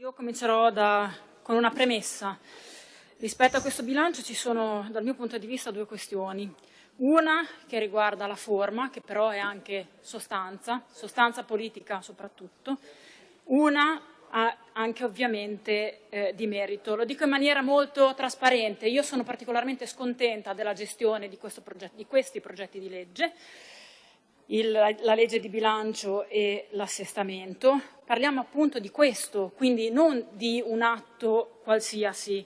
Io comincerò da, con una premessa. Rispetto a questo bilancio ci sono, dal mio punto di vista, due questioni. Una che riguarda la forma, che però è anche sostanza, sostanza politica soprattutto. Una anche ovviamente eh, di merito. Lo dico in maniera molto trasparente. Io sono particolarmente scontenta della gestione di, progetto, di questi progetti di legge il, la legge di bilancio e l'assestamento. Parliamo appunto di questo, quindi non di un atto qualsiasi.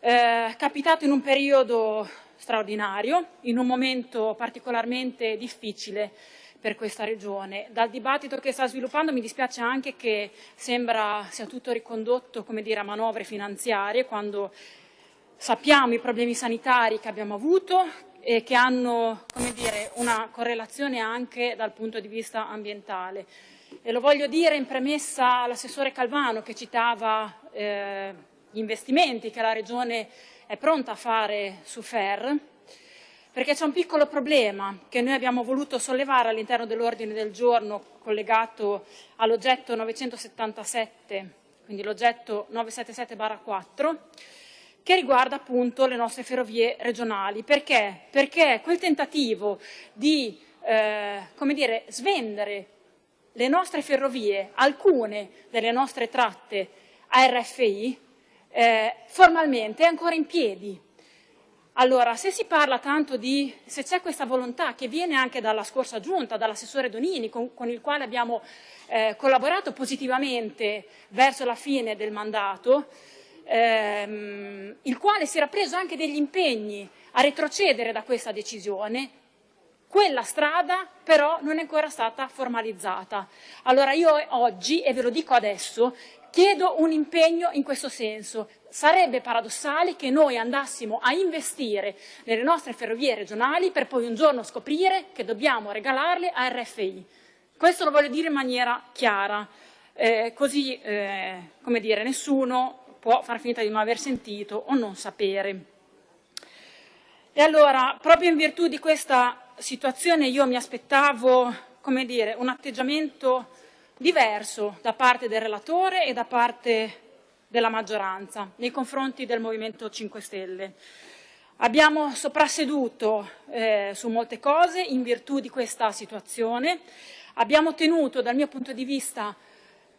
Eh, capitato in un periodo straordinario, in un momento particolarmente difficile per questa regione. Dal dibattito che sta sviluppando mi dispiace anche che sembra sia tutto ricondotto come dire, a manovre finanziarie, quando sappiamo i problemi sanitari che abbiamo avuto, e che hanno dire, una correlazione anche dal punto di vista ambientale. E lo voglio dire in premessa all'assessore Calvano che citava eh, gli investimenti che la Regione è pronta a fare su FER, perché c'è un piccolo problema che noi abbiamo voluto sollevare all'interno dell'ordine del giorno collegato all'oggetto 977, quindi l'oggetto 977-4, che riguarda appunto le nostre ferrovie regionali. Perché? Perché quel tentativo di eh, dire, svendere le nostre ferrovie, alcune delle nostre tratte a RFI, eh, formalmente è ancora in piedi. Allora, se si parla tanto di, se c'è questa volontà che viene anche dalla scorsa giunta, dall'assessore Donini, con, con, il quale abbiamo eh, collaborato positivamente verso la fine del mandato, ehm, il quale si era preso anche degli impegni a retrocedere da questa decisione, quella strada però non è ancora stata formalizzata. Allora io oggi, e ve lo dico adesso, chiedo un impegno in questo senso. Sarebbe paradossale che noi andassimo a investire nelle nostre ferrovie regionali per poi un giorno scoprire che dobbiamo regalarle a RFI. Questo lo voglio dire in maniera chiara, eh, così eh, come dire, nessuno può far finta di non aver sentito o non sapere. E allora, proprio in virtù di questa situazione, io mi aspettavo, come dire, un atteggiamento diverso da parte del relatore e da parte della maggioranza nei confronti del Movimento 5 Stelle. Abbiamo soprasseduto eh, su molte cose in virtù di questa situazione, abbiamo tenuto dal mio punto di vista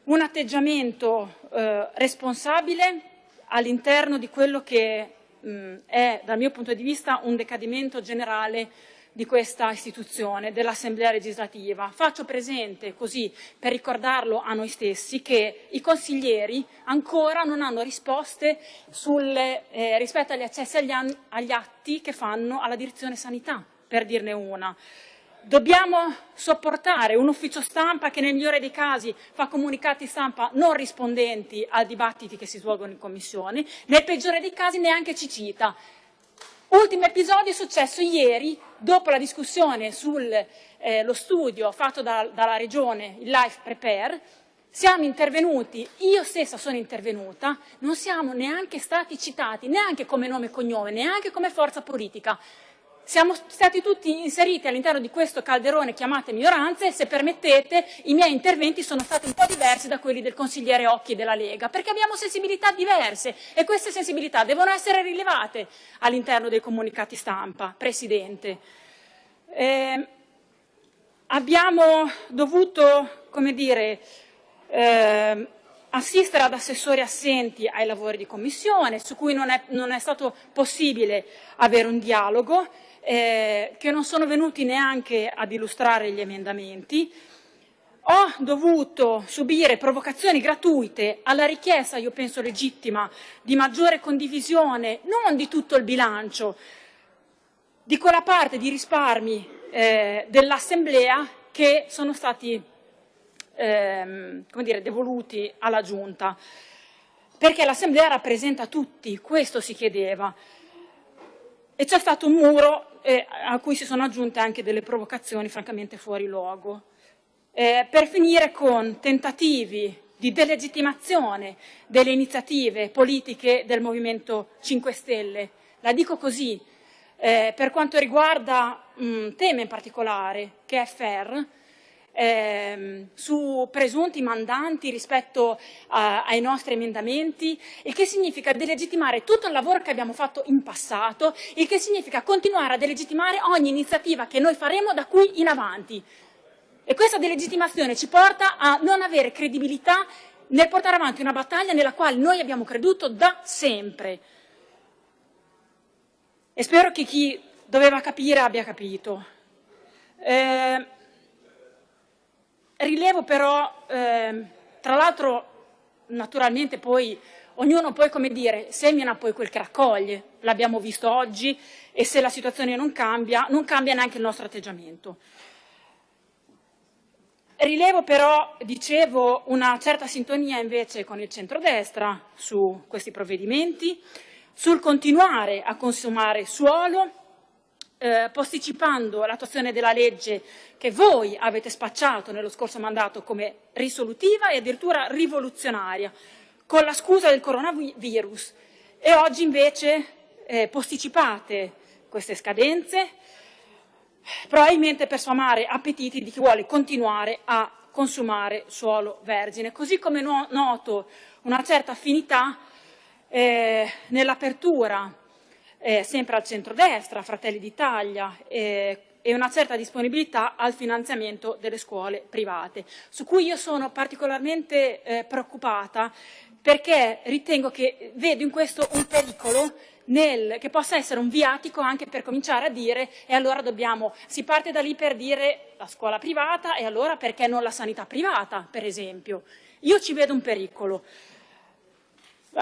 un atteggiamento eh, responsabile all'interno di quello che mh, è, dal mio punto di vista, un decadimento generale di questa istituzione, dell'Assemblea legislativa. Faccio presente, così per ricordarlo a noi stessi, che i consiglieri ancora non hanno risposte sulle, eh, rispetto agli accessi agli, agli atti che fanno alla direzione sanità, per dirne una. Dobbiamo sopportare un ufficio stampa che nel migliore dei casi fa comunicati stampa non rispondenti ai dibattiti che si svolgono in Commissione, nel peggiore dei casi neanche ci cita. Ultimo episodio è successo ieri, dopo la discussione sullo eh, studio fatto da, dalla Regione, il Life Prepare, siamo intervenuti, io stessa sono intervenuta, non siamo neanche stati citati, neanche come nome e cognome, neanche come forza politica. Siamo stati tutti inseriti all'interno di questo calderone chiamate minoranze e se permettete i miei interventi sono stati un po' diversi da quelli del consigliere Occhi della Lega, perché abbiamo sensibilità diverse e queste sensibilità devono essere rilevate all'interno dei comunicati stampa, Presidente. Eh, abbiamo dovuto, come dire, eh, assistere ad assessori assenti ai lavori di commissione, su cui non è, non è stato possibile avere un dialogo, eh, che non sono venuti neanche ad illustrare gli emendamenti. Ho dovuto subire provocazioni gratuite alla richiesta, io penso legittima, di maggiore condivisione non di tutto il bilancio, di quella parte di risparmi eh, dell'Assemblea che sono stati ehm, dire, devoluti alla Giunta, perché l'Assemblea rappresenta tutti, questo si chiedeva. E c'è stato un muro eh, a cui si sono aggiunte anche delle provocazioni francamente fuori luogo. Eh, per finire con tentativi di delegittimazione delle iniziative politiche del Movimento 5 Stelle. La dico così, eh, per quanto riguarda un tema in particolare, che è FER, ehm, su presunti mandanti rispetto a, ai nostri emendamenti, il che significa delegittimare tutto il lavoro che abbiamo fatto in passato, il che significa continuare a delegittimare ogni iniziativa che noi faremo da qui in avanti. E questa delegittimazione ci porta a non avere credibilità nel portare avanti una battaglia nella quale noi abbiamo creduto da sempre. E spero che chi doveva capire abbia capito. Eh, rilevo però, eh, tra l'altro, naturalmente poi ognuno poi, come dire, semina poi quel che raccoglie, l'abbiamo visto oggi, e se la situazione non cambia, non cambia neanche il nostro atteggiamento. Rilevo però, dicevo, una certa sintonia invece con il centrodestra su questi provvedimenti, sul continuare a consumare suolo, eh, posticipando l'attuazione della legge che voi avete spacciato nello scorso mandato come risolutiva e addirittura rivoluzionaria, con la scusa del coronavirus, e oggi invece eh, posticipate queste scadenze, probabilmente per sfamare appetiti di chi vuole continuare a consumare suolo vergine. Così come no, noto una certa affinità eh, nell'apertura, eh, sempre al centrodestra, Fratelli d'Italia, eh, e una certa disponibilità al finanziamento delle scuole private, su cui io sono particolarmente eh, preoccupata perché ritengo che vedo in questo un pericolo nel, che possa essere un viatico anche per cominciare a dire e allora dobbiamo, si parte da lì per dire la scuola privata e allora perché non la sanità privata, per esempio. Io ci vedo un pericolo.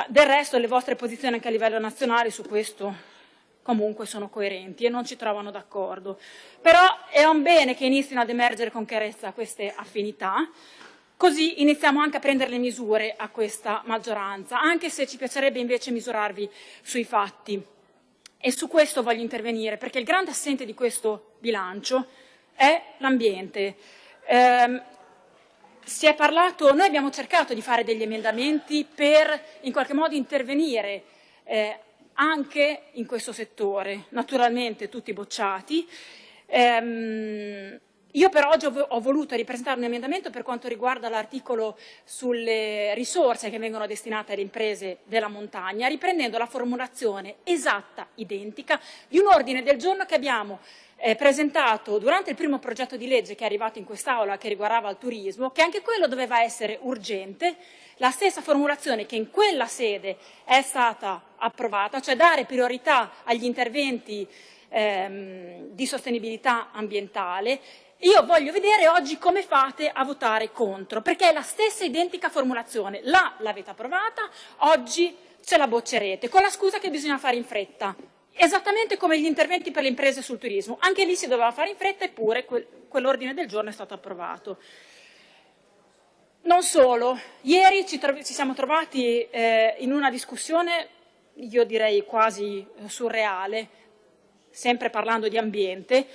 Del resto le vostre posizioni anche a livello nazionale su questo comunque sono coerenti e non ci trovano d'accordo. Però è un bene che inizino ad emergere con chiarezza queste affinità, Così iniziamo anche a prendere le misure a questa maggioranza, anche se ci piacerebbe invece misurarvi sui fatti. E su questo voglio intervenire, perché il grande assente di questo bilancio è l'ambiente. Eh, si è parlato, noi abbiamo cercato di fare degli emendamenti per in qualche modo intervenire eh, anche in questo settore, naturalmente tutti bocciati. Ehm, io per oggi ho voluto ripresentare un emendamento per quanto riguarda l'articolo sulle risorse che vengono destinate alle imprese della montagna, riprendendo la formulazione esatta, identica, di un ordine del giorno che abbiamo eh, presentato durante il primo progetto di legge che è arrivato in quest'Aula che riguardava il turismo, che anche quello doveva essere urgente, la stessa formulazione che in quella sede è stata approvata, cioè dare priorità agli interventi ehm, di sostenibilità ambientale io voglio vedere oggi come fate a votare contro, perché è la stessa identica formulazione. Là l'avete approvata, oggi ce la boccerete, con la scusa che bisogna fare in fretta. Esattamente come gli interventi per le imprese sul turismo. Anche lì si doveva fare in fretta, eppure quel, quell'ordine del giorno è stato approvato. Non solo, ieri ci, ci siamo trovati eh, in una discussione, io direi quasi surreale, sempre parlando di ambiente,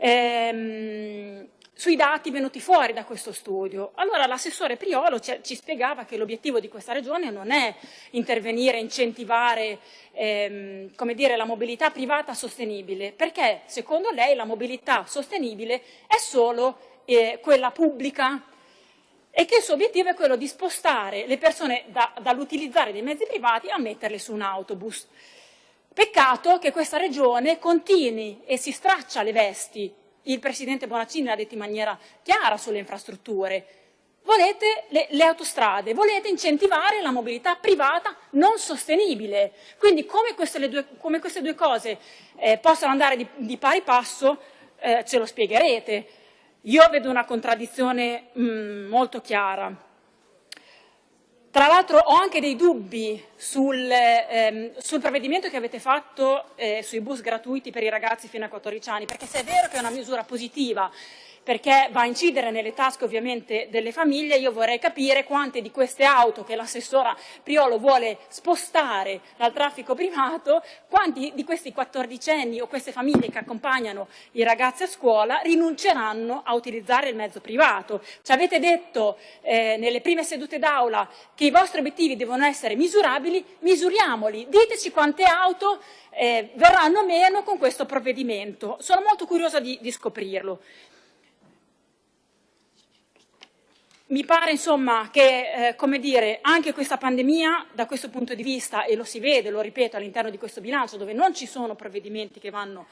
ehm, sui dati venuti fuori da questo studio. Allora l'assessore Priolo ci, ci, spiegava che l'obiettivo di questa regione non è intervenire, incentivare ehm, dire, la mobilità privata sostenibile, perché secondo lei la mobilità sostenibile è solo eh, quella pubblica e che il suo obiettivo è quello di spostare le persone da, dall'utilizzare dei mezzi privati a metterle su un autobus. Peccato che questa regione continui e si straccia le vesti, il Presidente Bonaccini l'ha detto in maniera chiara sulle infrastrutture, volete le, le, autostrade, volete incentivare la mobilità privata non sostenibile. Quindi come queste, due, come queste due, cose eh, possono andare di, di pari passo eh, ce lo spiegherete. Io vedo una contraddizione mh, mm, molto chiara. Tra l'altro ho anche dei dubbi sul, ehm, sul provvedimento che avete fatto eh, sui bus gratuiti per i ragazzi fino a 14 anni, perché se è vero che è una misura positiva perché va a incidere nelle tasche ovviamente delle famiglie, io vorrei capire quante di queste auto che l'assessora Priolo vuole spostare dal traffico privato, quanti di questi quattordicenni o queste famiglie che accompagnano i ragazzi a scuola rinunceranno a utilizzare il mezzo privato. Ci avete detto eh, nelle prime sedute d'aula che i vostri obiettivi devono essere misurabili, misuriamoli, diteci quante auto eh, verranno meno con questo provvedimento. Sono molto curiosa di, di scoprirlo. Mi pare insomma che eh, come dire, anche questa pandemia da questo punto di vista, e lo si vede, lo ripeto, all'interno di questo bilancio dove non ci sono provvedimenti che vanno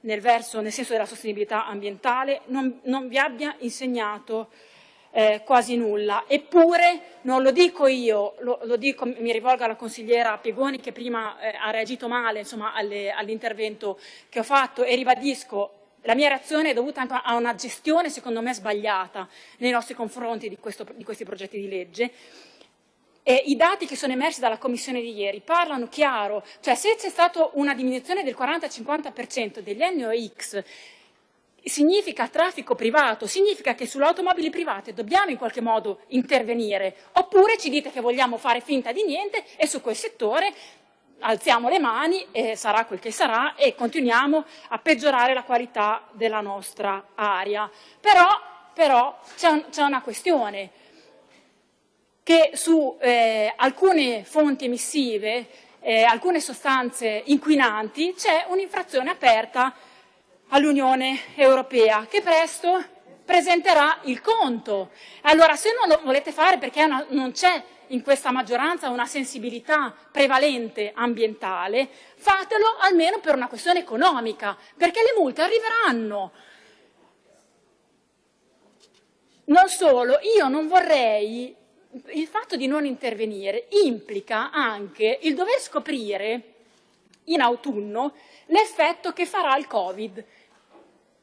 nel, verso, nel senso della sostenibilità ambientale, non, non vi abbia insegnato eh, quasi nulla. Eppure, non lo dico io, lo, lo dico, mi rivolgo alla consigliera Piegoni che prima eh, ha reagito male all'intervento che ho fatto e ribadisco la mia reazione è dovuta anche a una gestione, secondo me, sbagliata nei nostri confronti di, questo, di questi progetti di legge. E I dati che sono emersi dalla Commissione di ieri parlano chiaro, cioè se c'è stata una diminuzione del 40-50% degli NOx significa traffico privato, significa che sulle automobili private dobbiamo in qualche modo intervenire, oppure ci dite che vogliamo fare finta di niente e su quel settore alziamo le mani e sarà quel che sarà e continuiamo a peggiorare la qualità della nostra aria. Però, però c'è un, una questione che su eh, alcune fonti emissive, eh, alcune sostanze inquinanti, c'è un'infrazione aperta all'Unione Europea che presto presenterà il conto. Allora se non lo volete fare perché una, non c'è in questa maggioranza una sensibilità prevalente ambientale, fatelo almeno per una questione economica, perché le multe arriveranno. Non solo, io non vorrei, il fatto di non intervenire implica anche il dover scoprire in autunno l'effetto che farà il Covid,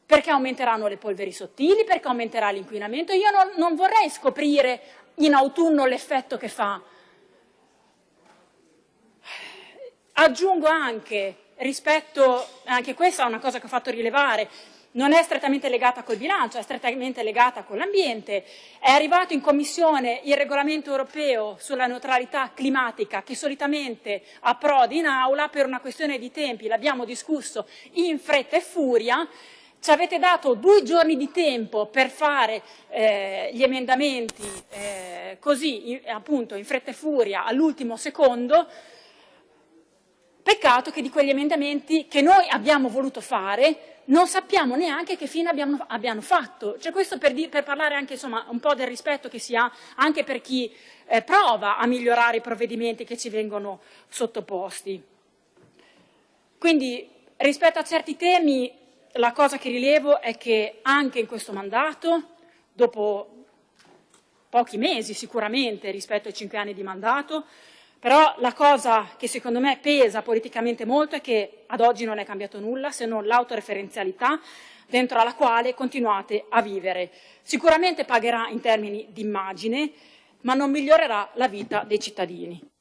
perché aumenteranno le polveri sottili, perché aumenterà l'inquinamento. Io non, non vorrei scoprire in autunno l'effetto che fa. Aggiungo anche, rispetto, anche questa è una cosa che ho fatto rilevare, non è strettamente legata col bilancio, è strettamente legata con l'ambiente. È arrivato in Commissione il regolamento europeo sulla neutralità climatica che solitamente approdi in aula per una questione di tempi, l'abbiamo discusso in fretta e furia, ci avete dato due giorni di tempo per fare eh, gli emendamenti eh, così, in, appunto, in fretta e furia, all'ultimo secondo. Peccato che di quegli emendamenti che noi abbiamo voluto fare non sappiamo neanche che fine abbiamo, abbiano fatto. Cioè questo per, di, per parlare anche insomma, un po' del rispetto che si ha anche per chi eh, prova a migliorare i provvedimenti che ci vengono sottoposti. Quindi rispetto a certi temi la cosa che rilevo è che anche in questo mandato, dopo pochi mesi sicuramente rispetto ai cinque anni di mandato, però la cosa che secondo me pesa politicamente molto è che ad oggi non è cambiato nulla se non l'autoreferenzialità dentro la quale continuate a vivere. Sicuramente pagherà in termini di immagine, ma non migliorerà la vita dei cittadini.